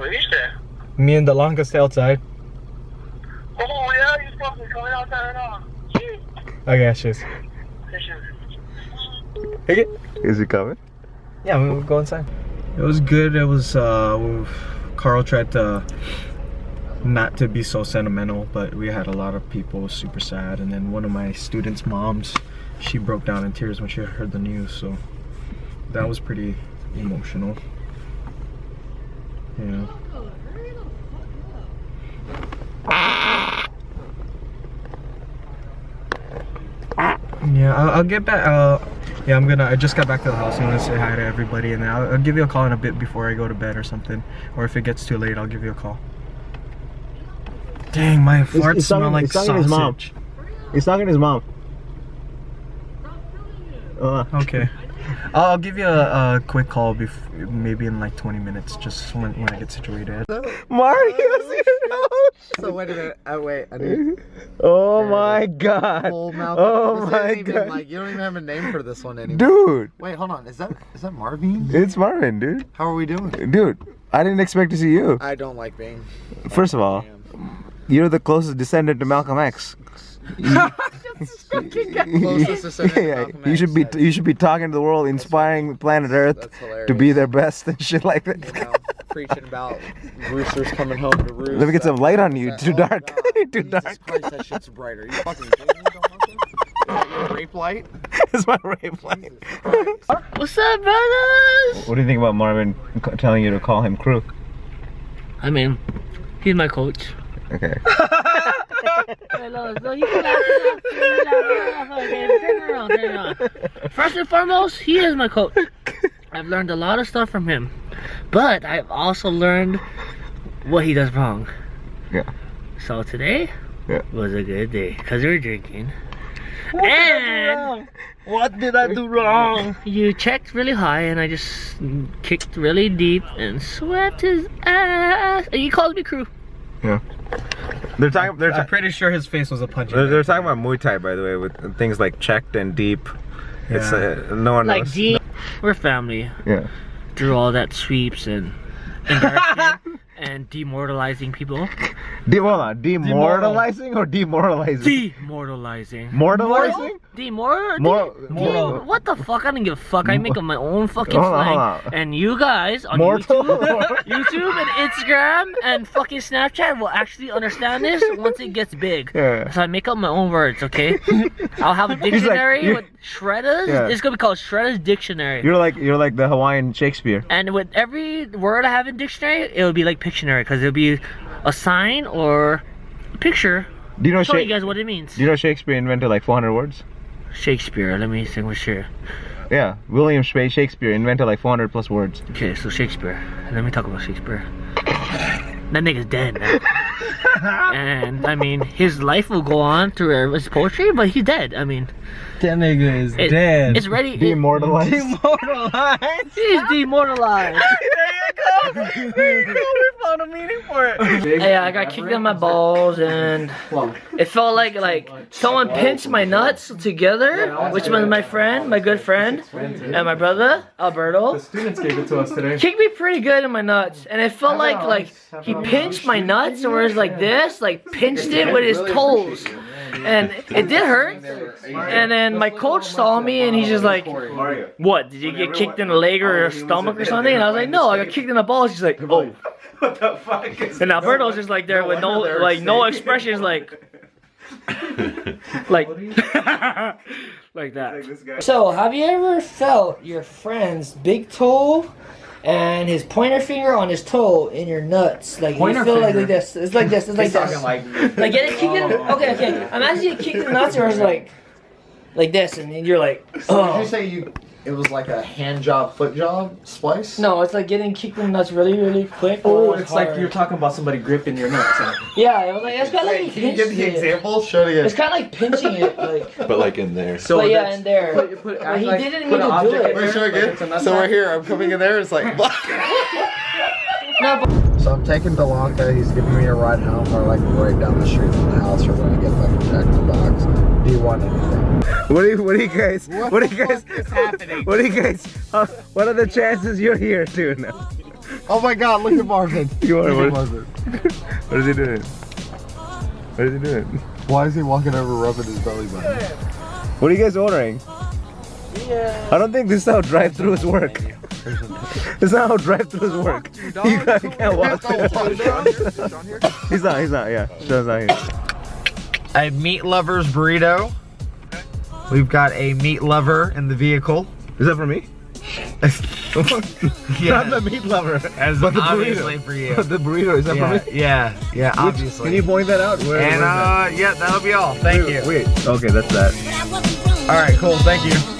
What is that? Me and Delanca stay outside. Oh yeah, you're supposed to be coming outside right now. I got you. Take it. Is he coming? Yeah, we'll go inside. It was good. It was, uh, Carl tried to not to be so sentimental, but we had a lot of people super sad. And then one of my students' moms, she broke down in tears when she heard the news. So that was pretty emotional. Yeah. Yeah, I'll, I'll get back. Uh, yeah, I'm gonna. I just got back to the house. I'm gonna say hi to everybody, and then I'll, I'll give you a call in a bit before I go to bed or something. Or if it gets too late, I'll give you a call. Dang, my farts he's smell talking- like he's talking to his mom. sausage. He's talking to his mom. Uh, Okay. I'll I'll give you a, a quick call, bef- maybe in like 20 minutes, just when, when I get situated. Mario's here. So wait a minute. Oh wait, I need Oh my god. full mouth. Oh This my isn't even, god. Like you don't even have a name for this one anymore. Dude, Wait, hold on. Is that is that Marvin? it's Marvin, dude. How are we doing? Dude, I didn't expect to see you. I don't like being. First of all, you're the closest descendant to Malcolm X. Closest descendant to yeah, you should be you should be talking to the world, inspiring planet Earth to be their best and shit like You that. know, preaching about roosters coming home to roost. Let me get some light on you. Too oh, dark. God. Too Jesus dark. Christ, that shit's brighter. You fucking kidding me? Don't want? Is that your rape light? it's my rape light. What's up, brothers? What do you think about Marvin telling you to call him Crook? I mean, he's my coach. Okay. You can laugh, laugh, laugh, laugh, okay, turn it around, turn it around. First and foremost, he is my coach. I've learned a lot of stuff from him, but I've also learned what he does wrong. Yeah. So today Yeah. was a good day because we were drinking. What and What did I do wrong? you checked really high, and I just kicked really deep and swept his ass. And he called me crew. They're talking. They're, I'm pretty sure his face was a punch. they're, they're talking about Muay Thai, by the way, with things like checked and deep. It's Yeah. uh, no one Like knows. D, we're family. Yeah. Through all that sweeps and embarrassing and demoralizing people. De- on. Demoralizing or demoralizing? Demoralizing. Mortalizing? Demor. Mor- de- what the fuck? I don't give a fuck. I make up my own fucking Hold on, slang. hold on. And you guys on Mortal? YouTube, YouTube and Instagram and fucking Snapchat will actually understand this once it gets big. Yeah. So I make up my own words, okay? I'll have a dictionary you- with Shredda's. Yeah. It's gonna be called Shredda's Dictionary. You're like you're like the Hawaiian Shakespeare. And with every word I have in dictionary, it'll be like Pictionary because it'll be a sign or a picture Do you know showing you guys what it means. Do you know Shakespeare invented like 400 words? Shakespeare. Let me think. What's here? Yeah, William Sha- Shakespeare invented like 400 plus words. Okay, so Shakespeare. Let me talk about Shakespeare. That nigga's dead now. and I mean, his life will go on through his poetry, but he's dead. I mean, That nigga is it- dead. It's ready. it- Demoralized. Demoralized. he's demoralized. we found a meaning for it. Yeah, I got kicked in my balls, and it felt like like someone pinched my nuts together, which was my friend, my good friend, and my brother Alberto. The students gave it to us today. Kicked me pretty good in my nuts, and it felt like like he pinched my nuts, or was like this, like pinched it with his toes. And it did hurt. And then my coach saw me and he's just like, What? Did you get kicked in the leg or your stomach or something? And I was like, No, I got kicked in the balls. He's like, Oh. What the fuck is And Alberto's just like there with no like no expressions like like like that. So have you ever felt your friend's big toe and his pointer finger on his toe in your nuts? Like Pointer you feel like, finger? like this. It's like this. It's like this. like Like get it kicked in okay, okay. Imagine you kicked in the nuts or it's like like this and you're like So did oh you say you? It was like a hand job, foot job, splice? no, it's like getting kicked in the nuts really, really quick. Oh, or it's like you're talking about somebody gripping your nuts. huh? Yeah, it was like it's kind of like Wait, can you give the pinching it. example? Show it It's kind of like pinching it, like. But like in there. So but yeah, in there. Put, put, But act he didn't put mean to do it. Wait, show it there, like again. So we're here. I'm coming in there. It's like. No, but So I'm taking Delanca. He's giving me a ride home. We're like right down the street from the house. We're going to get fucking Jack in the Box. Do you want anything? What do you What do you guys What, do you guys is happening? What do you guys uh, What are the chances you're here too now? Oh my god, look at Marvin. You are Look what? Marvin. What is he doing? What is he doing? Why is he walking over rubbing his belly button? What are you guys ordering? I don't think this is how drive-throughs work. This is not how drive-throughs work. You can't, can't walk. He's not. He's not. Yeah, Sean's not here. A meat lover's burrito. We've got a meat lover in the vehicle. Is that for me? Yeah. Not the meat lover, As but the obviously burrito. for you. the burrito is that yeah, for me? yeah, yeah, Which- obviously. Can you point that out? Where, and where's that? uh, yeah, that'll be all. Thank you. Wait. Okay, that's that. All right, cool. Thank you.